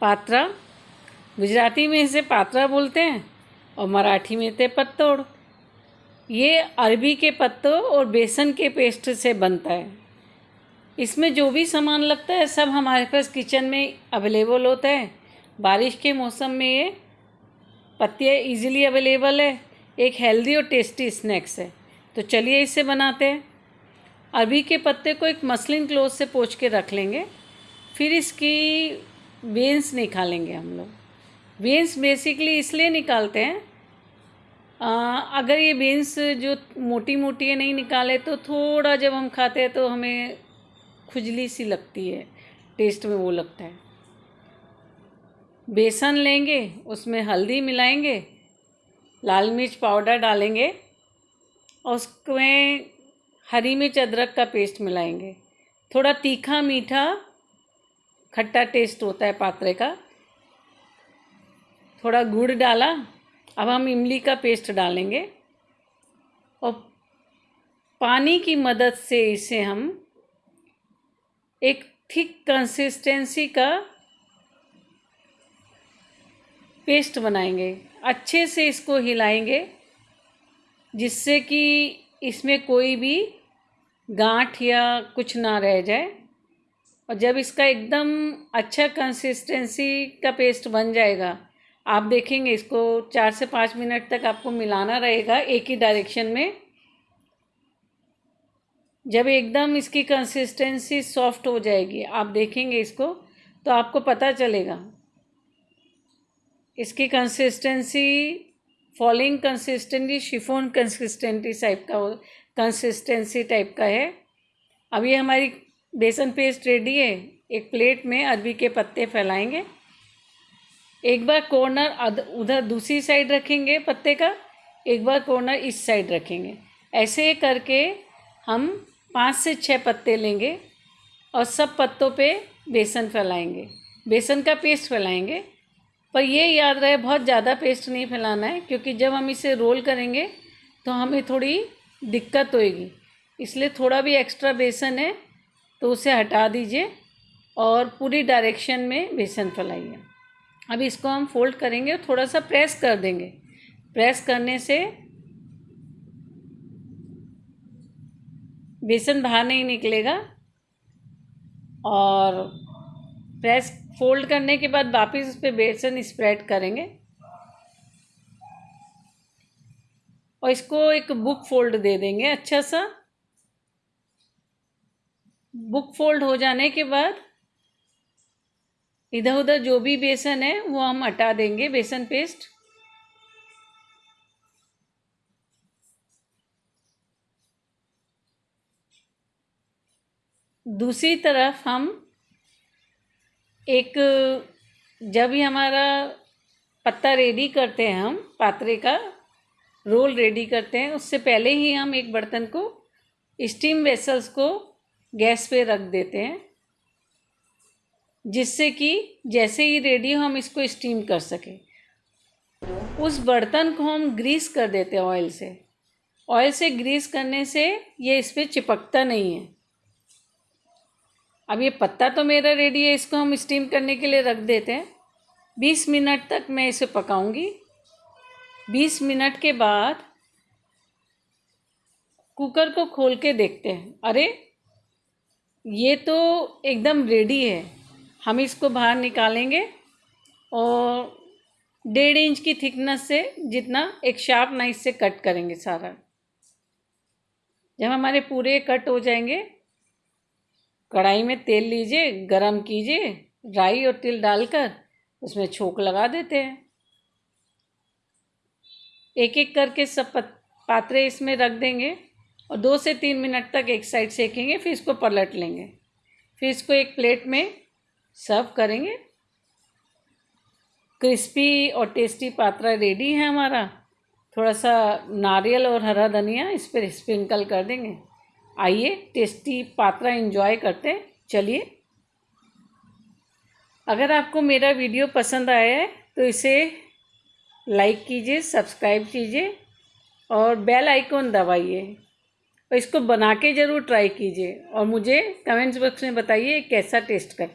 पात्रा, गुजराती में इसे पात्रा बोलते हैं और मराठी में थे पत्तोड़। ये अरबी के पत्तों और बेसन के पेस्ट से बनता है। इसमें जो भी सामान लगता है, सब हमारे पास किचन में अवेलेबल होता है। बारिश के मौसम में ये पत्ते इजीली अवेलेबल है। एक हेल्दी और टेस्टी स्नैक्स है। तो चलिए इसे बनाते हैं। अरबी के पत्ते को एक मसलिन क्लोथ से पोछ के रख लेंगे। फिर इसकी वेंस निकालेंगे हम लोग। वेंस बेसिकली इसलिए निकालते हैं आ, अगर ये बेंस जो मोटी मोटी है नहीं निकाले तो थोड़ा जब हम खाते हैं तो हमें खुजली सी लगती है टेस्ट में वो लगता है। बेसन लेंगे उसमें हल्दी मिलाएँगे लाल मिर्च पाउडर डालेंगे और उसमें हरी मिर्च अदरक का पेस्ट मिलाएँगे। थोड़ा तीखा मीठा खट्टा टेस्ट होता है पात्रे का। थोड़ा गुड़ डाला, अब हम इमली का पेस्ट डालेंगे। और पानी की मदद से इसे हम एक थिक कंसिस्टेंसी का पेस्ट बनाएँगे। अच्छे से इसको हिलाएँगे, जिससे कि इसमें कोई भी गांठ या कुछ ना रह जाए। और जब इसका एकदम अच्छा कंसिस्टेंसी का पेस्ट बन जाएगा, आप देखेंगे इसको चार से पाँच मिनट तक आपको मिलाना रहेगा एक ही डायरेक्शन में। जब एकदम इसकी कंसिस्टेंसी सॉफ्ट हो जाएगी, आप देखेंगे इसको तो आपको पता चलेगा। इसकी consistency falling consistency chiffon consistency type का कंसिस्टेंसी टाइप का है। अब ये हमारी बेसन पेस्ट रेडी है। एक प्लेट में अरबी के पत्ते फैलाएँगे। एक बार कॉर्नर उधर दूसरी साइड रखेंगे पत्ते का। एक बार कॉर्नर इस साइड रखेंगे। ऐसे करके हम पाँच से छः पत्ते लेंगे और सब पत्तों पे बेसन फैलाएँगे। बेसन का पेस्ट फैलाएँगे। पर ये याद रहे, बहुत ज़्यादा पेस्ट नहीं फैलाना है, क्योंकि जब हम इसे रोल करेंगे तो हमें थोड़ी दिक्कत होएगी। इसलिए थोड़ा भी एक्स्ट्रा बेसन है तो उसे हटा दीजिए और पूरी डायरेक्शन में बेसन फैलाइए। अब इसको हम फोल्ड करेंगे और थोड़ा सा प्रेस कर देंगे। प्रेस करने से बेसन बाहर नहीं निकलेगा और प्रेस फोल्ड करने के बाद वापस उस पर बेसन स्प्रेड करेंगे। और इसको एक बुक फोल्ड दे देंगे अच्छा सा। बुक फोल्ड हो जाने के बाद इधर उधर जो भी बेसन है, वो हम हटा देंगे, बेसन पेस्ट। दूसरी तरफ़ हम एक, जब ही हमारा पत्ता रेडी करते हैं हम, पात्रे का रोल रेडी करते हैं, उससे पहले ही हम एक बर्तन को स्टीम वेसल्स को गैस पे रख देते हैं, जिससे कि जैसे ही रेडी हो हम इसको स्टीम कर सकें। उस बर्तन को हम ग्रीस कर देते हैं ऑयल से। ऑयल से ग्रीस करने से ये इस पर चिपकता नहीं है। अब ये पत्ता तो मेरा रेडी है, इसको हम स्टीम करने के लिए रख देते हैं। बीस मिनट तक मैं इसे पकाऊँगी। बीस मिनट के बाद कुकर को खोल के देखते हैं। अरे ये तो एकदम रेडी है। हम इसको बाहर निकालेंगे और डेढ़ इंच की थिकनेस से जितना एक शार्प नाइफ से कट करेंगे सारा। जब हमारे पूरे कट हो जाएँगे, कढ़ाई में तेल लीजिए, गरम कीजिए, राई और तिल डालकर उसमें छोंक लगा देते हैं। एक एक करके सब पात्रे इसमें रख देंगे। और दो से तीन मिनट तक एक साइड सेकेंगे, फिर इसको पलट लेंगे। फिर इसको एक प्लेट में सर्व करेंगे। क्रिस्पी और टेस्टी पात्रा रेडी है हमारा। थोड़ा सा नारियल और हरा धनिया इस पर स्प्रिंकल कर देंगे। आइए, टेस्टी पात्रा इन्जॉय करते हैं। चलिए। अगर आपको मेरा वीडियो पसंद आया है तो इसे लाइक कीजिए सब्सक्राइब कीजिए और बेल आइकॉन दबाइए। और इसको बना के ज़रूर ट्राई कीजिए। और मुझे कमेंट्स बॉक्स में बताइए कैसा टेस्ट करता